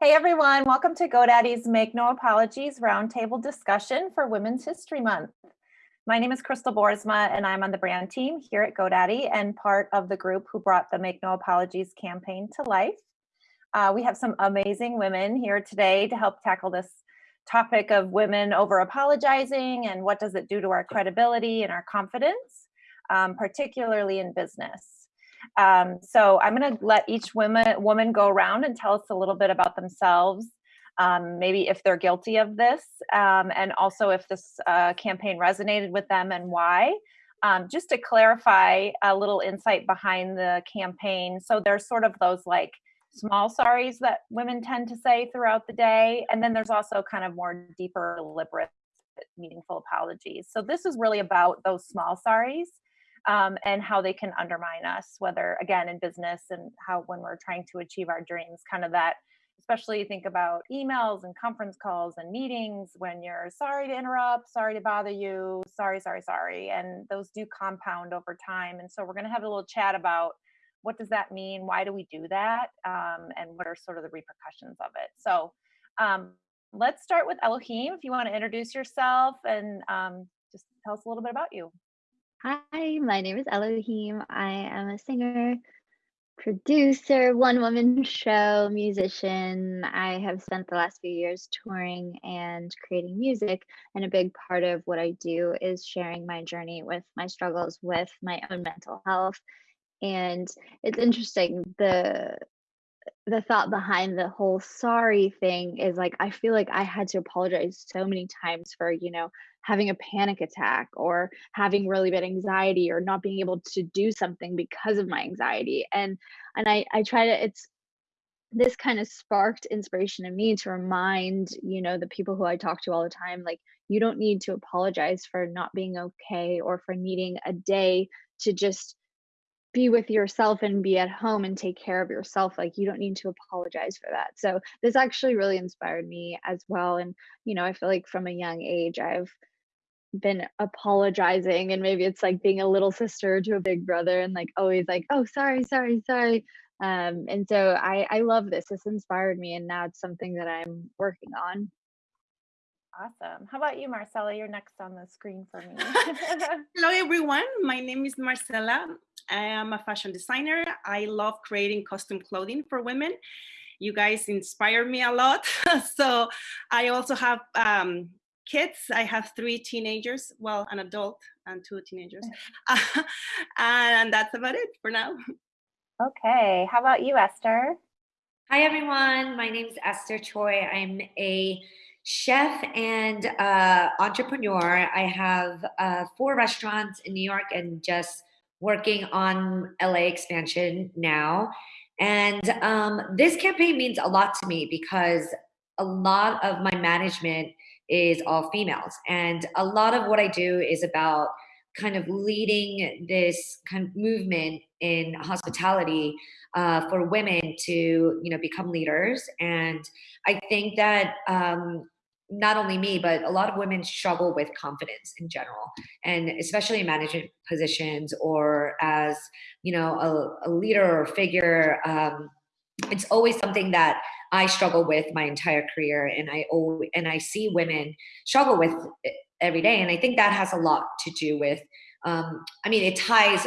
Hey everyone, welcome to GoDaddy's Make No Apologies Roundtable discussion for Women's History Month. My name is Crystal Boersma and I'm on the brand team here at GoDaddy and part of the group who brought the Make No Apologies campaign to life. Uh, we have some amazing women here today to help tackle this topic of women over apologizing and what does it do to our credibility and our confidence, um, particularly in business. Um, so I'm going to let each woman, woman go around and tell us a little bit about themselves, um, maybe if they're guilty of this, um, and also if this uh, campaign resonated with them and why. Um, just to clarify a little insight behind the campaign. So there's sort of those like small sorries that women tend to say throughout the day. And then there's also kind of more deeper, deliberate, meaningful apologies. So this is really about those small sorries um, and how they can undermine us, whether again in business and how when we're trying to achieve our dreams, kind of that, especially think about emails and conference calls and meetings when you're sorry to interrupt, sorry to bother you, sorry, sorry, sorry. And those do compound over time. And so we're going to have a little chat about what does that mean? Why do we do that? Um, and what are sort of the repercussions of it? So um, let's start with Elohim. If you want to introduce yourself and um, just tell us a little bit about you. Hi, my name is Elohim. I am a singer, producer, one woman show, musician. I have spent the last few years touring and creating music. And a big part of what I do is sharing my journey with my struggles with my own mental health. And it's interesting, the the thought behind the whole sorry thing is like I feel like I had to apologize so many times for, you know, having a panic attack or having really bad anxiety or not being able to do something because of my anxiety. And and I I try to it's this kind of sparked inspiration in me to remind, you know, the people who I talk to all the time like you don't need to apologize for not being okay or for needing a day to just be with yourself and be at home and take care of yourself like you don't need to apologize for that so this actually really inspired me as well and you know i feel like from a young age i've been apologizing and maybe it's like being a little sister to a big brother and like always like oh sorry sorry sorry um and so i i love this this inspired me and now it's something that i'm working on Awesome. How about you, Marcella? You're next on the screen for me. Hello, everyone. My name is Marcella. I am a fashion designer. I love creating custom clothing for women. You guys inspire me a lot. so I also have um, kids. I have three teenagers, well, an adult and two teenagers. and that's about it for now. Okay. How about you, Esther? Hi, everyone. My name is Esther Choi. I'm a chef and uh, entrepreneur. I have uh, four restaurants in New York and just working on LA expansion now. And um, this campaign means a lot to me because a lot of my management is all females. And a lot of what I do is about kind of leading this kind of movement in hospitality uh, for women to, you know, become leaders. And I think that um, not only me, but a lot of women struggle with confidence in general, and especially in management positions or as you know a, a leader or figure. Um, it's always something that I struggle with my entire career, and I always, and I see women struggle with every day, and I think that has a lot to do with. Um, I mean, it ties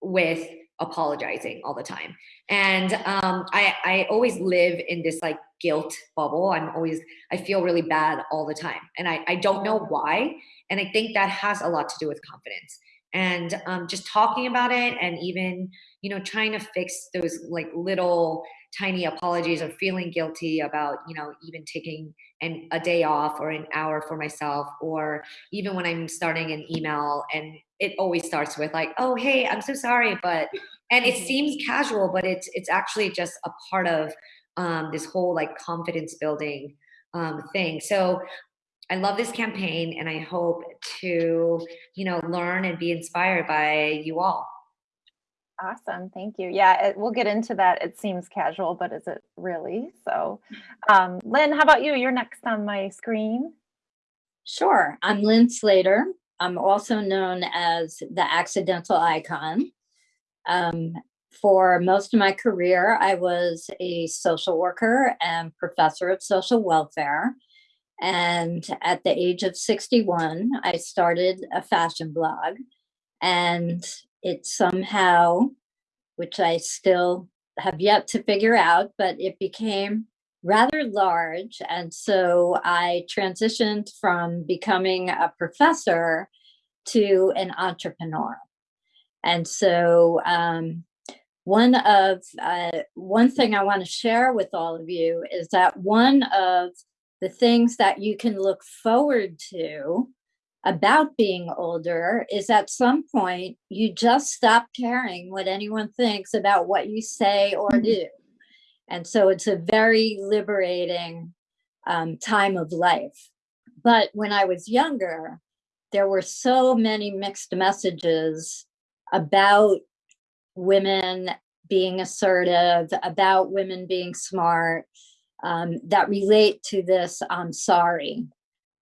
with apologizing all the time. And um, I, I always live in this like guilt bubble. I'm always i feel really bad all the time. And i, I don't know why. And i think that has a lot to do with confidence. And um, just talking about it and even you know trying to fix those like little tiny apologies or feeling guilty about you know even taking an, a day off or an hour for myself or even when i'm starting an email and it always starts with like oh hey i'm so sorry but and it mm-hmm. seems casual but it's it's actually just a part of um, this whole like confidence building um, thing so i love this campaign and i hope to you know learn and be inspired by you all Awesome, thank you. Yeah, it, we'll get into that. It seems casual, but is it really? So, um, Lynn, how about you? You're next on my screen. Sure, I'm Lynn Slater. I'm also known as the accidental icon. Um, for most of my career, I was a social worker and professor of social welfare. And at the age of 61, I started a fashion blog. And it somehow, which I still have yet to figure out, but it became rather large. And so I transitioned from becoming a professor to an entrepreneur. And so um, one of uh, one thing I want to share with all of you is that one of the things that you can look forward to about being older is at some point you just stop caring what anyone thinks about what you say or mm-hmm. do. And so it's a very liberating um, time of life. But when I was younger, there were so many mixed messages about women being assertive, about women being smart, um, that relate to this I'm sorry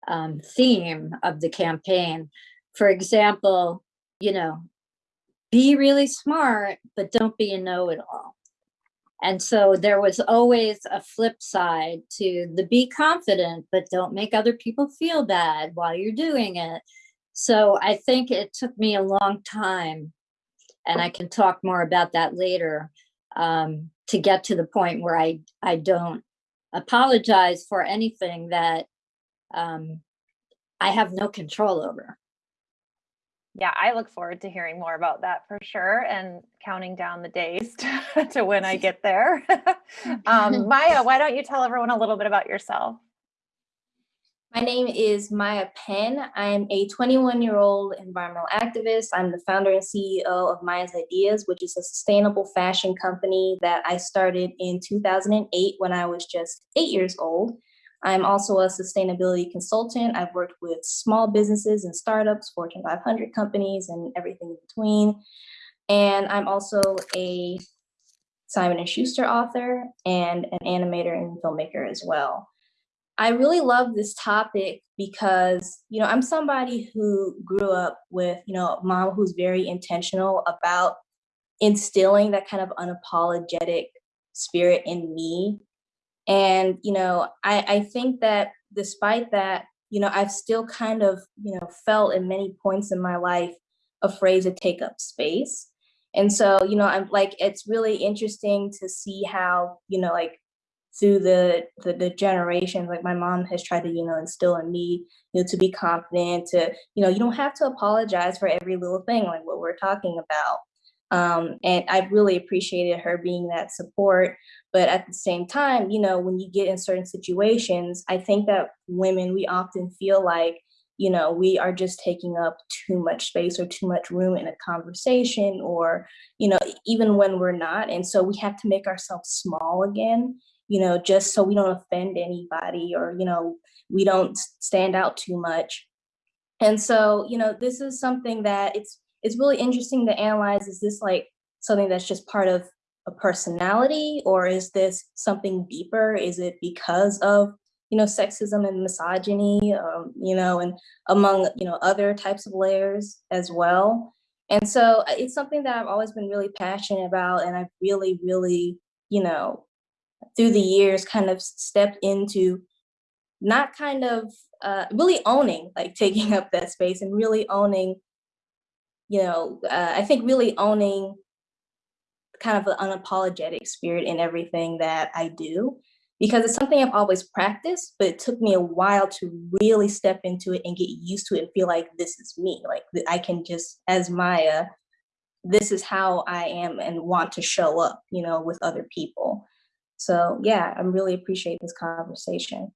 um, theme of the campaign. For example, you know, be really smart, but don't be a know it all. And so there was always a flip side to the be confident, but don't make other people feel bad while you're doing it. So I think it took me a long time, and I can talk more about that later, um, to get to the point where I, I don't apologize for anything that um, I have no control over. Yeah, I look forward to hearing more about that for sure and counting down the days to, to when I get there. um, Maya, why don't you tell everyone a little bit about yourself? My name is Maya Penn. I'm a 21 year old environmental activist. I'm the founder and CEO of Maya's Ideas, which is a sustainable fashion company that I started in 2008 when I was just eight years old. I'm also a sustainability consultant. I've worked with small businesses and startups, Fortune 500 companies, and everything in between. And I'm also a Simon and Schuster author and an animator and filmmaker as well. I really love this topic because, you know, I'm somebody who grew up with, you know, mom who's very intentional about instilling that kind of unapologetic spirit in me. And, you know, I, I think that despite that, you know, I've still kind of, you know, felt in many points in my life afraid to take up space. And so, you know, I'm like, it's really interesting to see how, you know, like through the, the, the generations like my mom has tried to you know instill in me you know to be confident to you know you don't have to apologize for every little thing like what we're talking about um, and i really appreciated her being that support but at the same time you know when you get in certain situations i think that women we often feel like you know we are just taking up too much space or too much room in a conversation or you know even when we're not and so we have to make ourselves small again you know, just so we don't offend anybody or, you know, we don't stand out too much. And so, you know, this is something that it's it's really interesting to analyze. Is this like something that's just part of a personality or is this something deeper? Is it because of, you know, sexism and misogyny, um, you know, and among, you know, other types of layers as well? And so uh, it's something that I've always been really passionate about and I've really, really, you know, through the years kind of stepped into not kind of uh, really owning like taking up that space and really owning you know uh, i think really owning kind of an unapologetic spirit in everything that i do because it's something i've always practiced but it took me a while to really step into it and get used to it and feel like this is me like i can just as maya this is how i am and want to show up you know with other people so yeah, I really appreciate this conversation.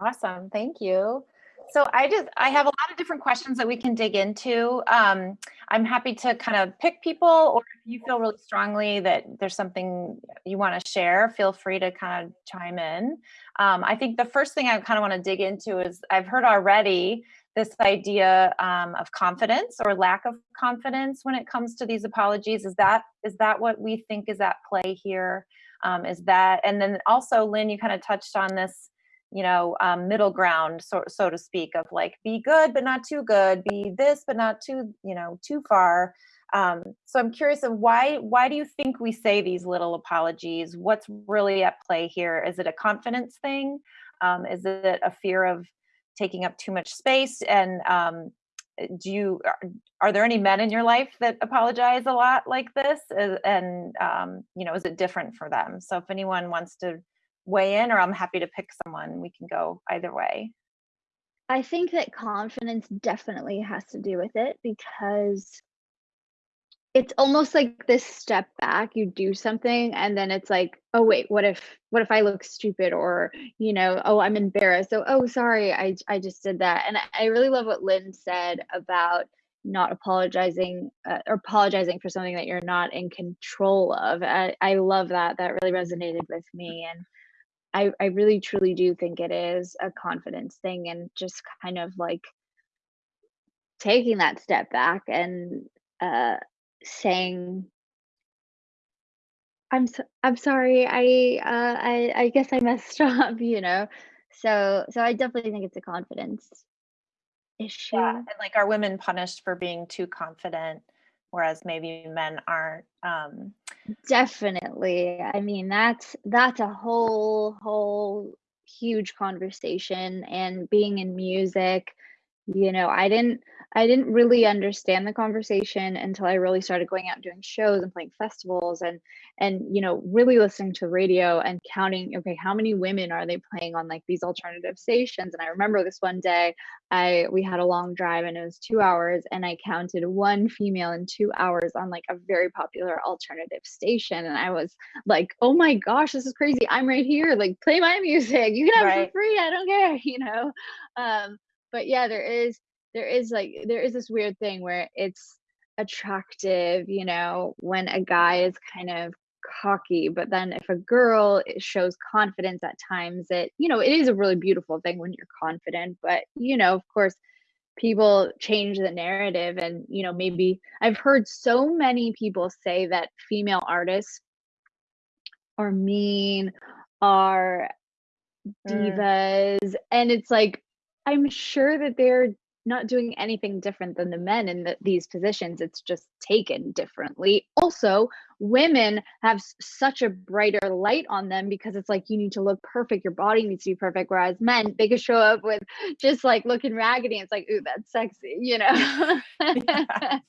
Awesome, thank you. So I just, I have a lot of different questions that we can dig into. Um, I'm happy to kind of pick people or if you feel really strongly that there's something you want to share, feel free to kind of chime in. Um, I think the first thing I kind of want to dig into is I've heard already this idea um, of confidence or lack of confidence when it comes to these apologies. Is that is that what we think is at play here? um, is that and then also lynn you kind of touched on this you know um, middle ground so, so to speak of like be good but not too good be this but not too you know too far Um, so I'm curious of why why do you think we say these little apologies? What's really at play here? Is it a confidence thing? Um, is it a fear of taking up too much space? And um, do you are, are, there any men in your life that apologize a lot like this? And um, you know, is it different for them? So if anyone wants to weigh in, or I'm happy to pick someone, we can go either way. I think that confidence definitely has to do with it because it's almost like this step back you do something and then it's like oh wait what if what if i look stupid or you know oh i'm embarrassed so oh sorry i i just did that and i really love what lynn said about not apologizing uh, or apologizing for something that you're not in control of I, I love that that really resonated with me and I, I really truly do think it is a confidence thing and just kind of like taking that step back and uh saying i'm so, i'm sorry i uh i i guess i messed up you know? So so i definitely think it's a confidence issue. yeah and like are women punished for being too confident whereas maybe men aren't um definitely. I mean that's that's a whole whole huge conversation and being in music you know i didn't I didn't really understand the conversation until I really started going out and doing shows and playing festivals and and you know really listening to radio and counting okay how many women are they playing on like these alternative stations? And I remember this one day I we had a long drive and it was 2 hours and I counted one female in 2 hours on like a very popular alternative station. And I was like oh my gosh this is crazy. I'm right here. Like play my music. You can have right. it for free. I don't care you know? Um but yeah there is there is like there is this weird thing where it's attractive you know when a guy is kind of cocky but then if a girl shows confidence at times it you know it is a really beautiful thing when you're confident but you know of course people change the narrative and you know maybe i've heard so many people say that female artists are mean are mm. divas mm. and it's like i'm sure that they're not doing anything different than the men in the, these positions it's just taken differently. Also women have such a brighter light on them because it's like you need to look perfect your body needs to be perfect whereas men they could show up with just like looking raggedy and it's like ooh that's sexy you know?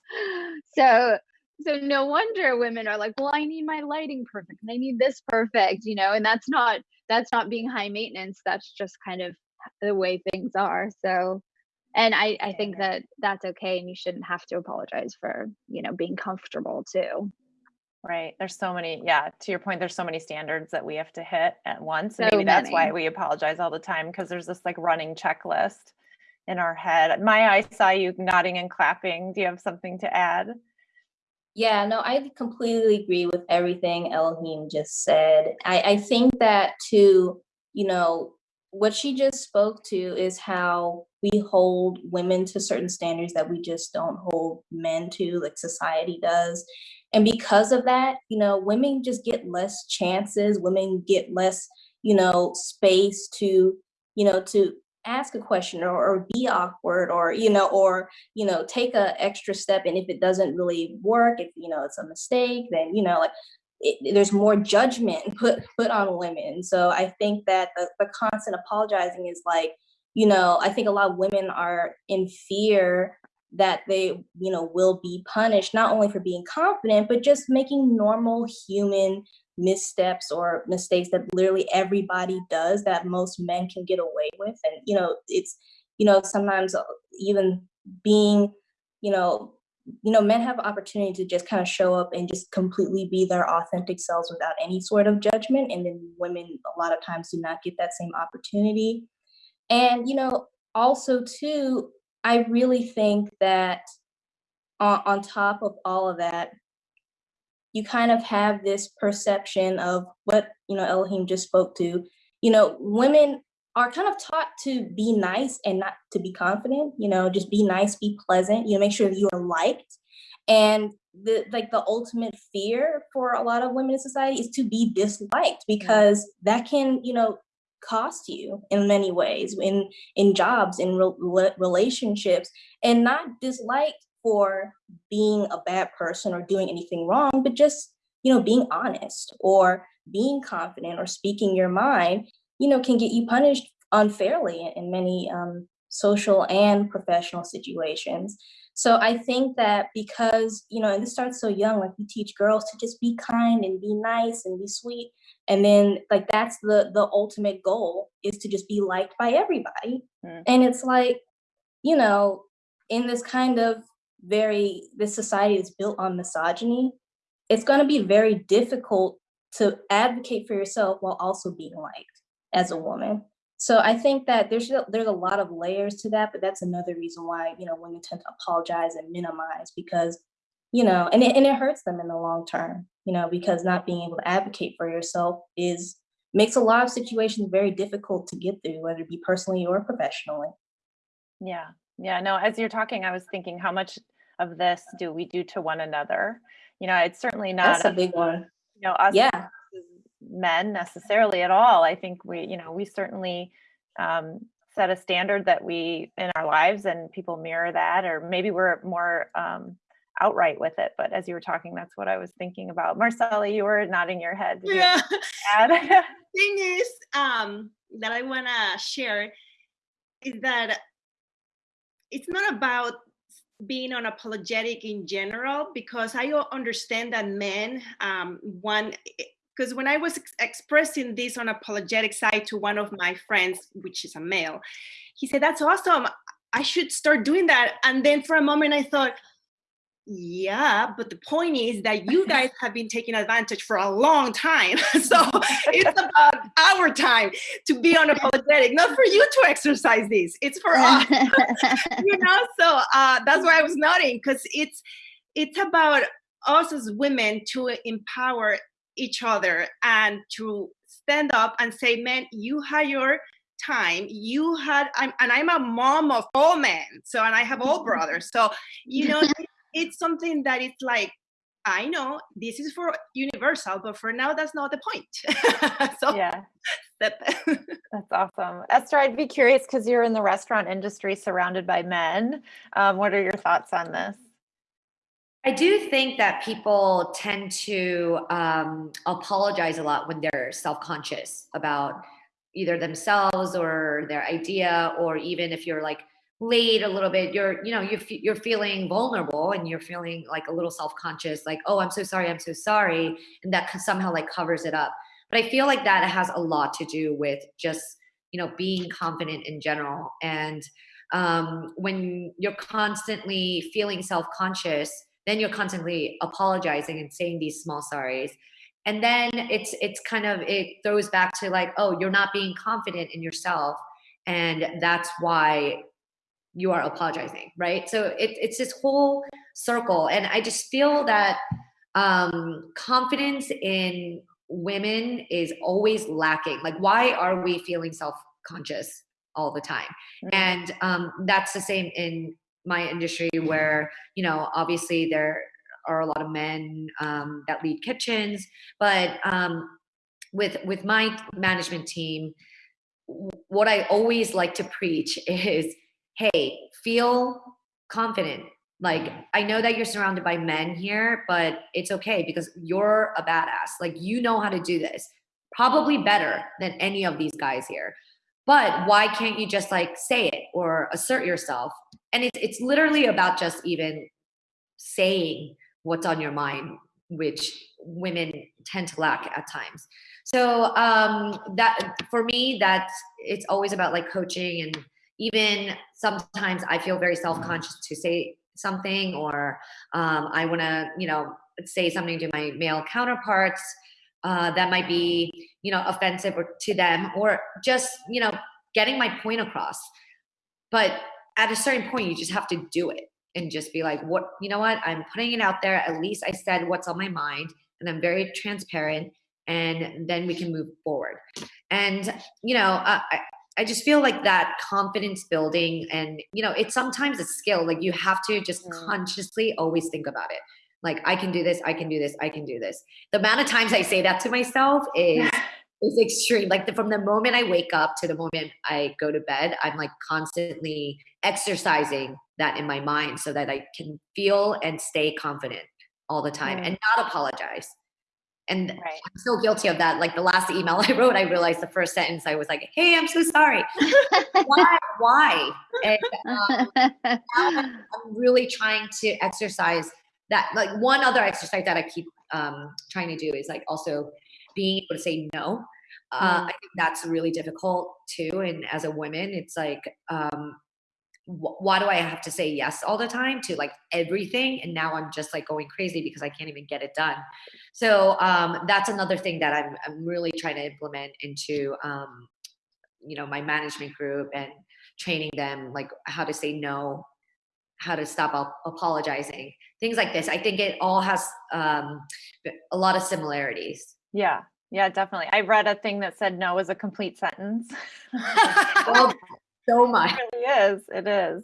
So so no wonder women are like well i need my lighting perfect and i need this perfect you know? And that's not that's not being high maintenance that's just kind of the way things are. So and i i think that that's okay and you shouldn't have to apologize for you know being comfortable too. Right there's so many yeah to your point there's so many standards that we have to hit at once and so maybe many. that's why we apologize all the time because there's this like running checklist in our head. Maya i saw you nodding and clapping. Do you have something to add? Yeah, no, I completely agree with everything Elohim just said. I, I think that to, you know, what she just spoke to is how we hold women to certain standards that we just don't hold men to, like society does. And because of that, you know, women just get less chances, women get less, you know, space to, you know, to ask a question or, or be awkward or you know or you know take a extra step and if it doesn't really work if you know it's a mistake then you know like it, there's more judgment put put on women so i think that the, the constant apologizing is like you know, I think a lot of women are in fear that they, you know, will be punished not only for being confident, but just making normal human missteps or mistakes that literally everybody does that most men can get away with. And, you know, it's, you know, sometimes even being, you know, you know, men have opportunity to just kind of show up and just completely be their authentic selves without any sort of judgment. And then women a lot of times do not get that same opportunity. And, you know, also too, I really think that on, on top of all of that, you kind of have this perception of what, you know, Elohim just spoke to. You know, women are kind of taught to be nice and not to be confident, you know, just be nice, be pleasant, you know, make sure that you are liked. And the like the ultimate fear for a lot of women in society is to be disliked because that can, you know, cost you in many ways in in jobs in re- relationships and not disliked for being a bad person or doing anything wrong, but just, you know, being honest or being confident or speaking your mind, you know, can get you punished unfairly in many um, social and professional situations. So I think that because, you know, and this starts so young, like we teach girls to just be kind and be nice and be sweet. And then like that's the the ultimate goal is to just be liked by everybody. Mm. And it's like, you know, in this kind of very this society is built on misogyny, it's going to be very difficult to advocate for yourself while also being liked as a woman. So I think that there's there's a lot of layers to that, but that's another reason why you know women tend to apologize and minimize because you know, and it, and it hurts them in the long term, you know, because not being able to advocate for yourself is makes a lot of situations very difficult to get through, whether it be personally or professionally. Yeah, yeah. No, as you're talking, I was thinking, how much of this do we do to one another? You know, it's certainly not that's a big one. You know, us yeah men necessarily at all. I think we, you know, we certainly um, set a standard that we in our lives and people mirror that, or maybe we're more um, outright with it. But as you were talking, that's what I was thinking about. Marcella, you were nodding your head. Did yeah. Thing is um, that I want to share is that it's not about being unapologetic in general because I understand that men um, want because when I was ex- expressing this on apologetic side to one of my friends, which is a male, he said, That's awesome. I should start doing that. And then for a moment, I thought, yeah, but the point is that you guys have been taking advantage for a long time. so it's about our time to be unapologetic, not for you to exercise this. It's for us. you know, so uh, that's why I was nodding because it's it's about us as women to empower each other and to stand up and say, man, you had your time. You had, I'm, and I'm a mom of all men. So, and I have all brothers. So, you know, it's something that it's like, I know this is for universal, but for now, that's not the point. so, yeah. that's awesome. Esther, I'd be curious because you're in the restaurant industry surrounded by men. Um, what are your thoughts on this? I do think that people tend to um, apologize a lot when they're self conscious about either themselves or their idea, or even if you're like late a little bit, you're you know you're you're feeling vulnerable and you're feeling like a little self conscious, like oh I'm so sorry, I'm so sorry, and that somehow like covers it up. But I feel like that has a lot to do with just you know being confident in general, and um, when you're constantly feeling self conscious then you're constantly apologizing and saying these small sorries. And then it's it's kind of it throws back to like oh you're not being confident in yourself and that's why you are apologizing right? So it, it's this whole circle and i just feel that um confidence in women is always lacking. Like why are we feeling self-conscious all the time? Mm-hmm. and um that's the same in my industry where you know obviously there are a lot of men um, that lead kitchens but um, with with my management team what i always like to preach is hey feel confident. Like i know that you're surrounded by men here but it's okay because you're a badass. Like you know how to do this probably better than any of these guys here. But why can't you just like say it or assert yourself and it's it's literally about just even saying what's on your mind which women tend to lack at times. So um that for me that it's always about like coaching and even sometimes i feel very self-conscious to say something or um, i want to you know say something to my male counterparts uh, that might be you know offensive or to them or just you know getting my point across. But at a certain point you just have to do it and just be like what you know what? I'm putting it out there. At least i said what's on my mind and i'm very transparent and then we can move forward. And you know I, I just feel like that confidence building and you know it's sometimes a skill like you have to just mm. consciously always think about it. Like i can do this i can do this i can do this. The amount of times i say that to myself is is extreme. Like the, from the moment I wake up to the moment I go to bed, I'm like constantly exercising that in my mind so that I can feel and stay confident all the time Mm. and not apologize. And Right. I'm so guilty of that. Like the last email I wrote, I realized the first sentence I was like, "Hey, I'm so sorry. Why? Why?" And um, I'm really trying to exercise that. Like one other exercise that I keep um, trying to do is like also being able to say no. Uh, Mm. I think that's really difficult too. And as a woman, it's like, um, why do I have to say yes all the time to like everything? And now I'm just like going crazy because I can't even get it done. So um, that's another thing that I'm, I'm really trying to implement into, um, you know, my management group and training them like how to say no, how to stop ap- apologizing, things like this. I think it all has um, a lot of similarities. Yeah. Yeah, definitely. I read a thing that said no is a complete sentence. Well, so much. It really is. It is.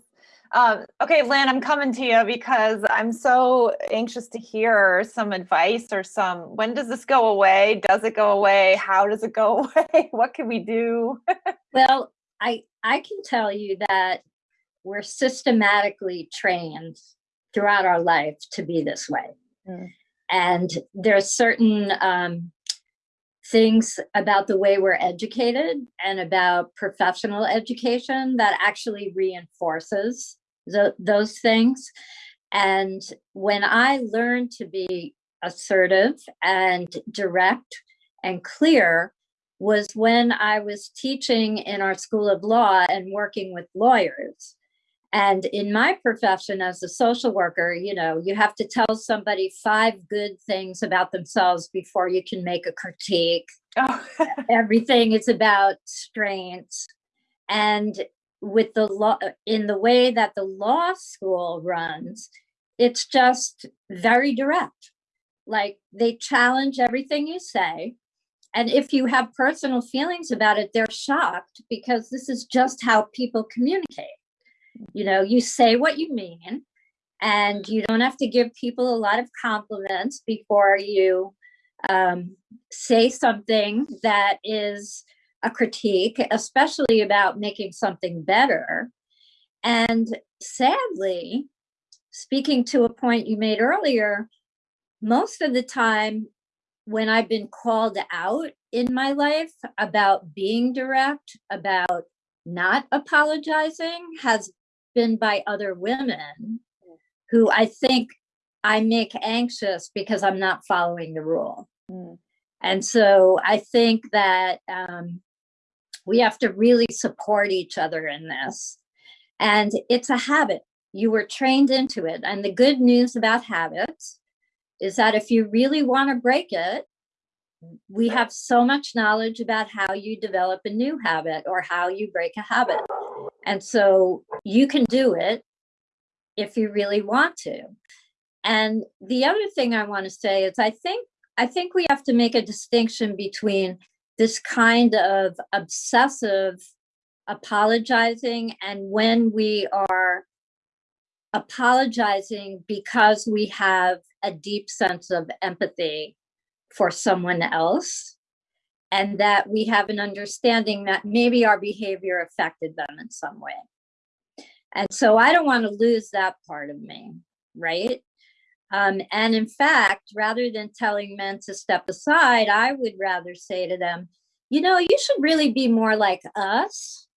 Um, okay, Lynn, I'm coming to you because I'm so anxious to hear some advice or some. When does this go away? Does it go away? How does it go away? what can we do? Well, I I can tell you that we're systematically trained throughout our life to be this way, Mm. and there's certain um, things about the way we're educated and about professional education that actually reinforces tho- those things. And when I learned to be assertive and direct and clear was when I was teaching in our school of law and working with lawyers. And in my profession as a social worker, you know, you have to tell somebody five good things about themselves before you can make a critique. Oh, Everything is about strengths. And with the law, in the way that the law school runs, it's just very direct. Like they challenge everything you say. And if you have personal feelings about it, they're shocked because this is just how people communicate. You know, you say what you mean, and you don't have to give people a lot of compliments before you um, say something that is a critique, especially about making something better. And sadly, speaking to a point you made earlier, most of the time when I've been called out in my life about being direct, about not apologizing, has been by other women who I think I make anxious because I'm not following the rule. Mm. And so I think that um, we have to really support each other in this. And it's a habit. You were trained into it. And the good news about habits is that if you really want to break it, we have so much knowledge about how you develop a new habit or how you break a habit. And so you can do it if you really want to. And the other thing I want to say is I think I think we have to make a distinction between this kind of obsessive apologizing and when we are apologizing because we have a deep sense of empathy for someone else and that we have an understanding that maybe our behavior affected them in some way. And so I don't want to lose that part of me, right? Um, and in fact, rather than telling men to step aside, I would rather say to them, you know, you should really be more like us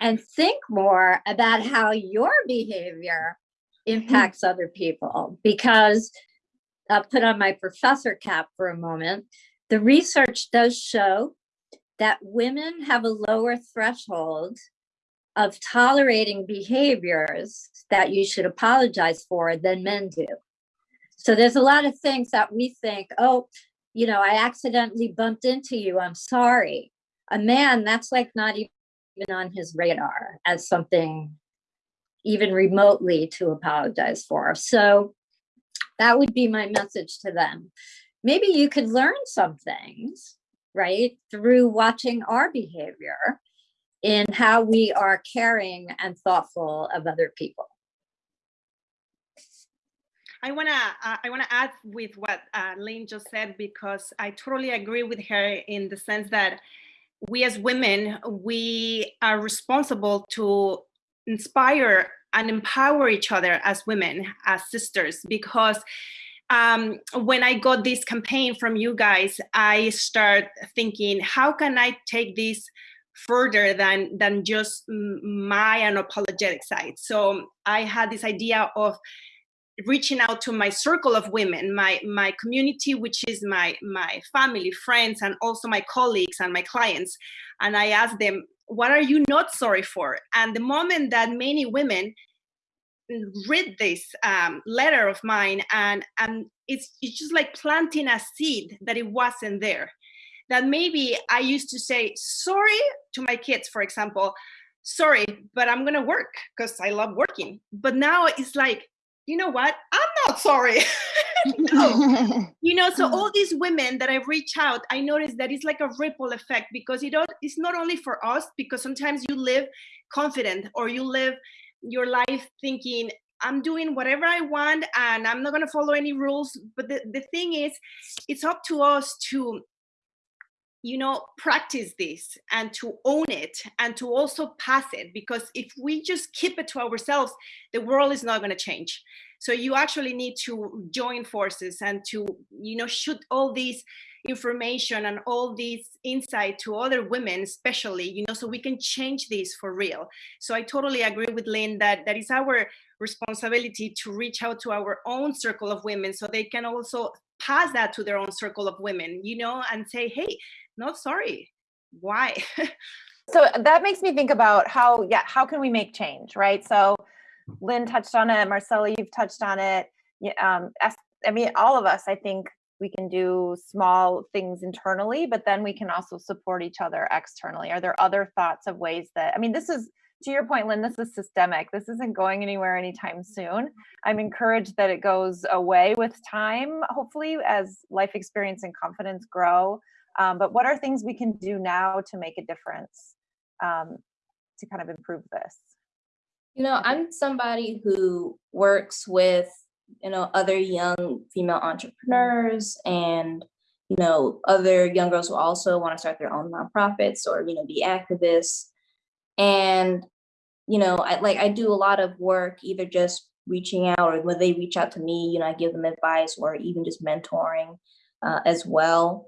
and think more about how your behavior impacts other people. Because I'll put on my professor cap for a moment. The research does show that women have a lower threshold of tolerating behaviors that you should apologize for than men do. So there's a lot of things that we think, oh, you know, I accidentally bumped into you. I'm sorry. A man, that's like not even on his radar as something even remotely to apologize for. So that would be my message to them. Maybe you could learn some things, right, through watching our behavior in how we are caring and thoughtful of other people. I wanna uh, I wanna add with what uh, Lynn just said because I totally agree with her in the sense that we as women we are responsible to inspire and empower each other as women, as sisters, because um, when I got this campaign from you guys, I start thinking, how can I take this further than than just my unapologetic side? So I had this idea of reaching out to my circle of women, my my community, which is my my family, friends, and also my colleagues and my clients, and I asked them, what are you not sorry for? And the moment that many women read this um, letter of mine and and it's it's just like planting a seed that it wasn't there. That maybe i used to say sorry to my kids for example sorry but i'm gonna work because i love working. But now it's like you know what? I'm not sorry. No. you know so all these women that i reach out i notice that it's like a ripple effect because it it's not only for us because sometimes you live confident or you live your life thinking i'm doing whatever i want and i'm not going to follow any rules. But the, the thing is it's up to us to you know practice this and to own it and to also pass it because if we just keep it to ourselves the world is not going to change. So you actually need to join forces and to you know shoot all these information and all these insight to other women especially you know so we can change this for real. So i totally agree with lynn that that is our responsibility to reach out to our own circle of women so they can also pass that to their own circle of women you know and say hey not sorry. Why? So that makes me think about how yeah how can we make change right? So lynn touched on it marcella you've touched on it. Um, I mean, all of us, I think, we can do small things internally but then we can also support each other externally. Are there other thoughts of ways that i mean this is to your point lynn this is systemic. This isn't going anywhere anytime soon. I'm encouraged that it goes away with time hopefully as life experience and confidence grow. Um, but what are things we can do now to make a difference um, to kind of improve this? You know i'm somebody who works with you know other young female entrepreneurs and you know other young girls who also want to start their own nonprofits or you know be activists. And you know i like i do a lot of work either just reaching out or when they reach out to me you know i give them advice or even just mentoring uh, as well.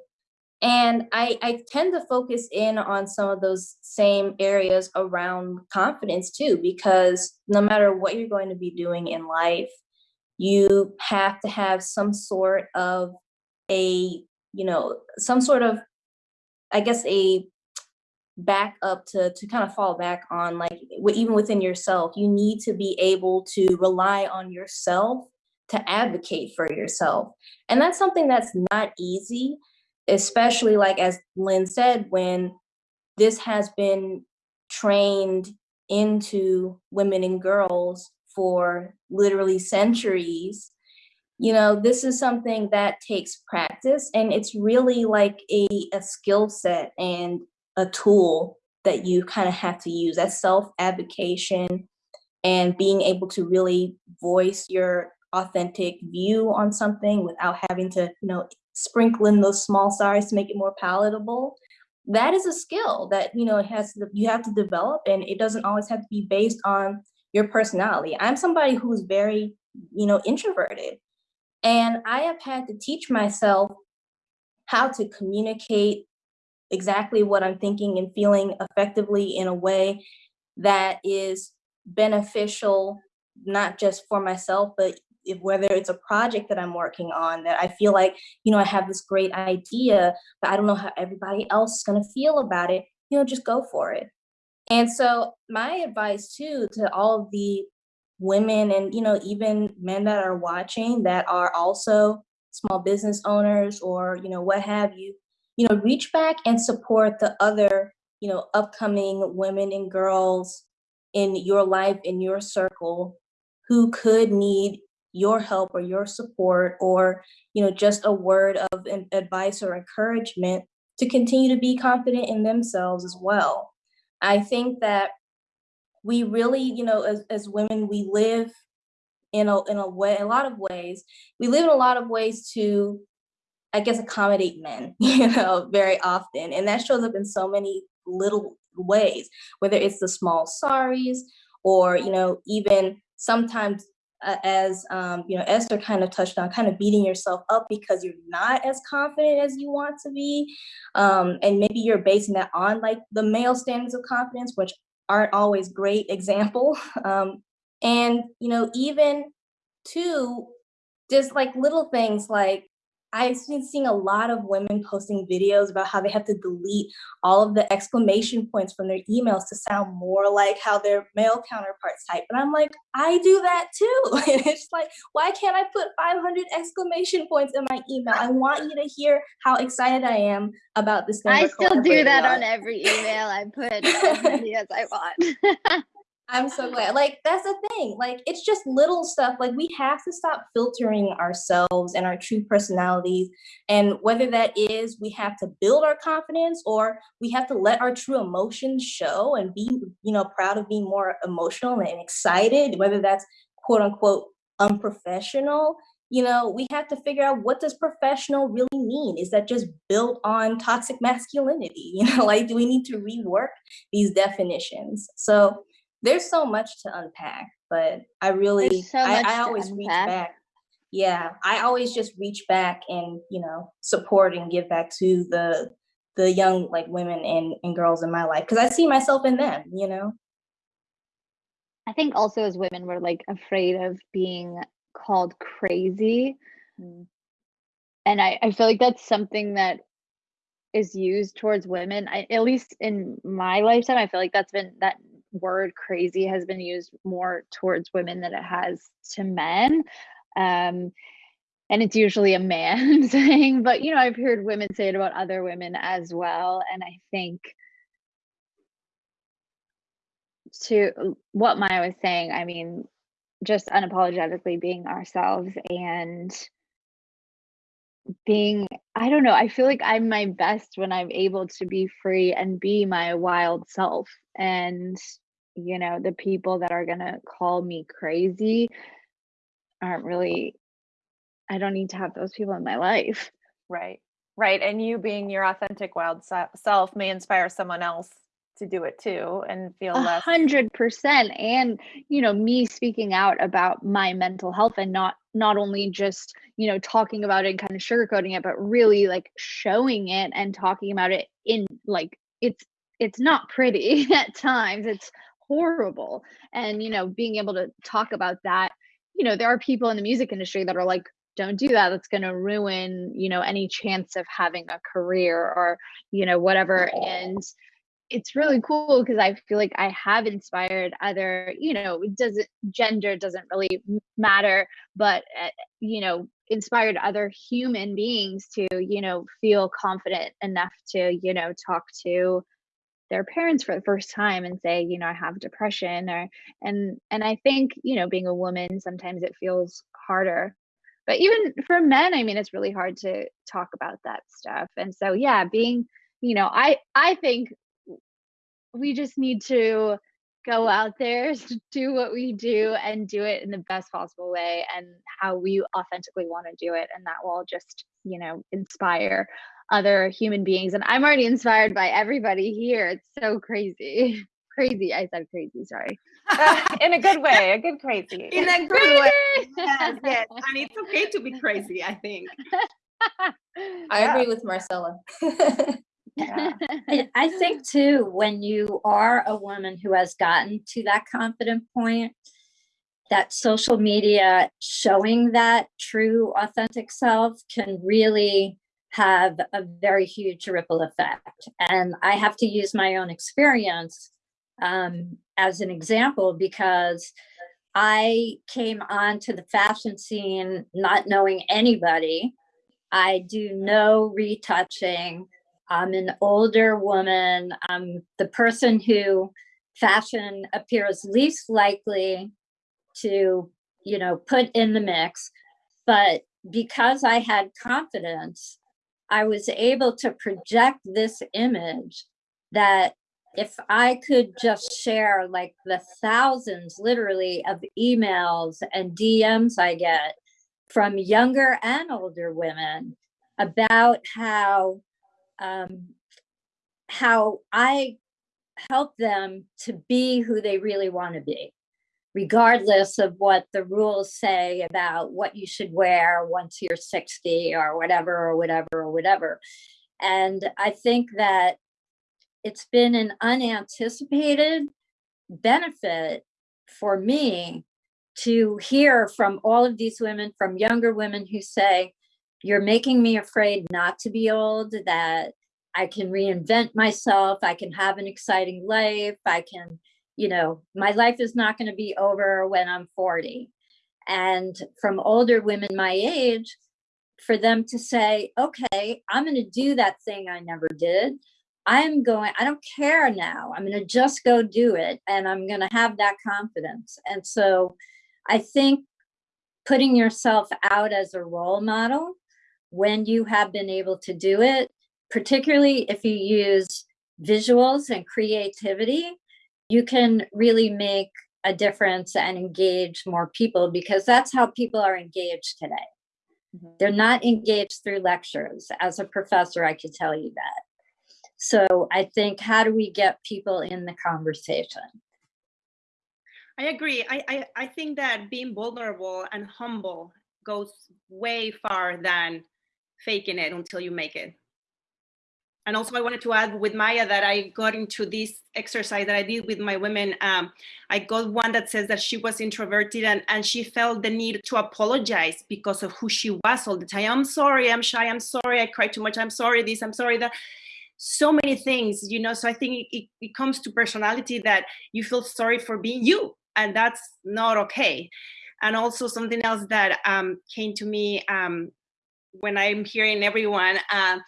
And I, I tend to focus in on some of those same areas around confidence too because no matter what you're going to be doing in life you have to have some sort of a you know some sort of i guess a back up to to kind of fall back on like even within yourself. You need to be able to rely on yourself to advocate for yourself. And that's something that's not easy especially like as lynn said when this has been trained into women and girls for literally centuries you know this is something that takes practice and it's really like a, a skill set and a tool that you kind of have to use. That self advocation and being able to really voice your authentic view on something without having to you know sprinkle in those small stars to make it more palatable. That is a skill that you know it has to, you have to develop and it doesn't always have to be based on your personality. I'm somebody who's very, you know, introverted. And I have had to teach myself how to communicate exactly what I'm thinking and feeling effectively in a way that is beneficial, not just for myself, but if, whether it's a project that I'm working on that I feel like, you know, I have this great idea, but I don't know how everybody else is going to feel about it, you know, just go for it. And so my advice too to all of the women and you know even men that are watching that are also small business owners or you know what have you, you know reach back and support the other you know upcoming women and girls in your life in your circle who could need your help or your support or you know just a word of advice or encouragement to continue to be confident in themselves as well I think that we really, you know, as, as women, we live in a in a way, a lot of ways. We live in a lot of ways to, I guess, accommodate men, you know, very often, and that shows up in so many little ways. Whether it's the small sorries, or you know, even sometimes uh, as um, you know esther kind of touched on kind of beating yourself up because you're not as confident as you want to be um, and maybe you're basing that on like the male standards of confidence which aren't always great example um, and you know even to just like little things like I've been seeing a lot of women posting videos about how they have to delete all of the exclamation points from their emails to sound more like how their male counterparts type. And I'm like, I do that too. And it's like, why can't I put 500 exclamation points in my email? I want you to hear how excited I am about this. I still do that on every email. I put as many as I want. I'm so glad. Like that's the thing. Like it's just little stuff. Like we have to stop filtering ourselves and our true personalities. And whether that is we have to build our confidence or we have to let our true emotions show and be, you know, proud of being more emotional and excited, whether that's quote unquote unprofessional. You know, we have to figure out what does professional really mean? Is that just built on toxic masculinity? You know, like do we need to rework these definitions? So there's so much to unpack, but I really, so I, I always reach back. Yeah, I always just reach back and you know support and give back to the the young like women and, and girls in my life because I see myself in them. You know. I think also as women we're like afraid of being called crazy. Mm. And I, I feel like that's something that is used towards women. I, at least in my lifetime, I feel like that's been that word crazy has been used more towards women than it has to men. Um, and it's usually a man saying, but you know, I've heard women say it about other women as well. And I think to what Maya was saying, I mean, just unapologetically being ourselves and being i don't know i feel like i'm my best when i'm able to be free and be my wild self. And you know the people that are going to call me crazy aren't really i don't need to have those people in my life. Right. Right. And you being your authentic wild self may inspire someone else to do it too and feel a less hundred percent and you know me speaking out about my mental health and not not only just you know talking about it and kind of sugarcoating it but really like showing it and talking about it in like it's it's not pretty at times it's horrible. And you know being able to talk about that you know there are people in the music industry that are like don't do that that's going to ruin you know any chance of having a career or you know whatever and it's really cool because I feel like I have inspired other, you know, doesn't gender doesn't really matter, but uh, you know, inspired other human beings to, you know, feel confident enough to, you know, talk to their parents for the first time and say, you know, I have depression or and and I think, you know, being a woman sometimes it feels harder. But even for men, I mean, it's really hard to talk about that stuff. And so yeah, being you know, I I think we just need to go out there, do what we do, and do it in the best possible way and how we authentically want to do it. And that will just, you know, inspire other human beings. And I'm already inspired by everybody here. It's so crazy. crazy. I said crazy, sorry. in a good way, a good crazy. In a good crazy. way. Yes, yes. And it's okay to be crazy, I think. I agree with Marcella. Yeah. I, think too, when you are a woman who has gotten to that confident point, that social media showing that true authentic self can really have a very huge ripple effect. And I have to use my own experience um, as an example because I came onto the fashion scene not knowing anybody. I do no retouching. I'm an older woman. I'm the person who fashion appears least likely to, you know, put in the mix. But because I had confidence, I was able to project this image that if I could just share like the thousands, literally, of emails and DMs I get from younger and older women about how um, how I help them to be who they really want to be, regardless of what the rules say about what you should wear once you're 60 or whatever, or whatever, or whatever. And I think that it's been an unanticipated benefit for me to hear from all of these women, from younger women who say, You're making me afraid not to be old, that I can reinvent myself, I can have an exciting life, I can, you know, my life is not going to be over when I'm 40. And from older women my age, for them to say, okay, I'm going to do that thing I never did. I'm going, I don't care now. I'm going to just go do it and I'm going to have that confidence. And so I think putting yourself out as a role model when you have been able to do it, particularly if you use visuals and creativity, you can really make a difference and engage more people because that's how people are engaged today. Mm-hmm. They're not engaged through lectures. As a professor, I could tell you that. So I think, how do we get people in the conversation? I agree. I, I, I think that being vulnerable and humble goes way far than faking it until you make it. And also, I wanted to add with Maya that I got into this exercise that I did with my women. Um, I got one that says that she was introverted and, and she felt the need to apologize because of who she was all the time. I'm sorry, I'm shy, I'm sorry, I cry too much, I'm sorry, this, I'm sorry, that so many things you know so i think it, it, comes to personality that you feel sorry for being you and that's not okay and also something else that um, came to me um, when i'm hearing everyone uh,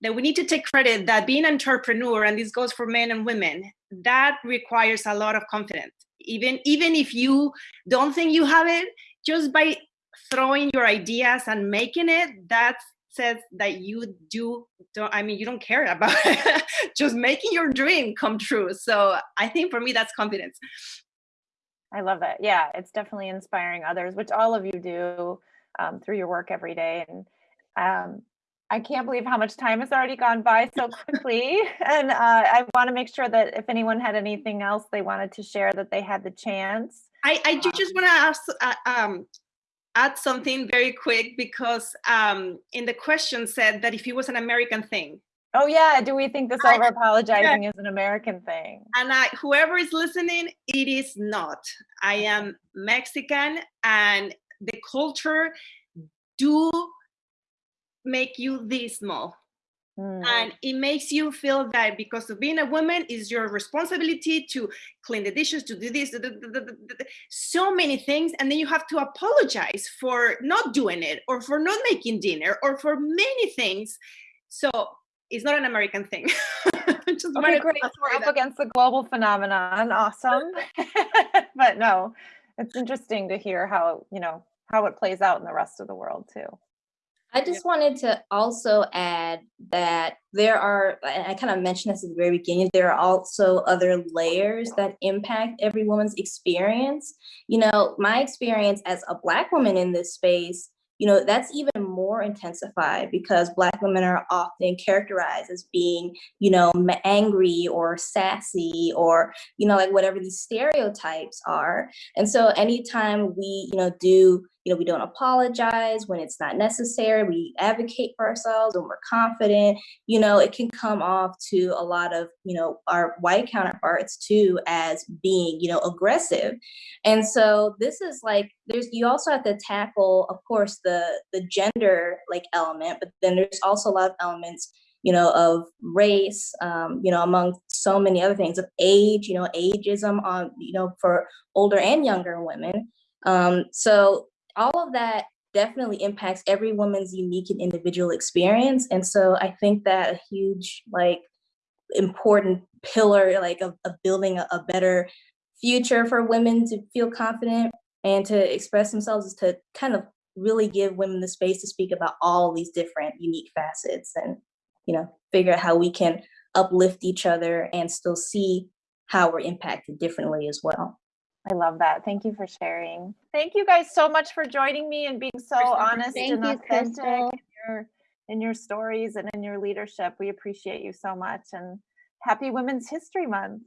that we need to take credit that being an entrepreneur and this goes for men and women that requires a lot of confidence. Even even if you don't think you have it just by throwing your ideas and making it that says that you do don't i mean you don't care about it. just making your dream come true. So i think for me that's confidence. I love that. Yeah it's definitely inspiring others which all of you do um, through your work every day and um, i can't believe how much time has already gone by so quickly and uh, i want to make sure that if anyone had anything else they wanted to share that they had the chance I, I do just want to ask uh, um, add something very quick because um, in the question said that if it was an American thing. Oh yeah, do we think this over apologizing yeah. is an American thing? And I, whoever is listening, it is not. I am Mexican, and the culture do make you this small Mm. And it makes you feel that because of being a woman is your responsibility to clean the dishes, to do this, so many things. And then you have to apologize for not doing it or for not making dinner or for many things. So it's not an American thing. Okay, great. We're up against the global phenomenon. Awesome. but no, it's interesting to hear how, you know, how it plays out in the rest of the world too. I just wanted to also add that there are, I kind of mentioned this at the very beginning, there are also other layers that impact every woman's experience. You know, my experience as a Black woman in this space you know, that's even more intensified because Black women are often characterized as being, you know, angry or sassy or, you know, like whatever these stereotypes are. And so anytime we, you know, do, you know, we don't apologize when it's not necessary, we advocate for ourselves when we're confident, you know, it can come off to a lot of, you know, our white counterparts too as being, you know, aggressive. And so this is like, there's, you also have to tackle, of course, the the gender like element but then there's also a lot of elements you know of race um, you know among so many other things of age you know ageism on you know for older and younger women. Um, so all of that definitely impacts every woman's unique and individual experience and so i think that a huge like important pillar like of, of building a, a better future for women to feel confident and to express themselves is to kind of really give women the space to speak about all these different unique facets and you know figure out how we can uplift each other and still see how we're impacted differently as well. I love that. Thank you for sharing. Thank you guys so much for joining me and being so honest thank and you, authentic Crystal. in your, in your stories and in your leadership. We appreciate you so much and happy Women's History Month.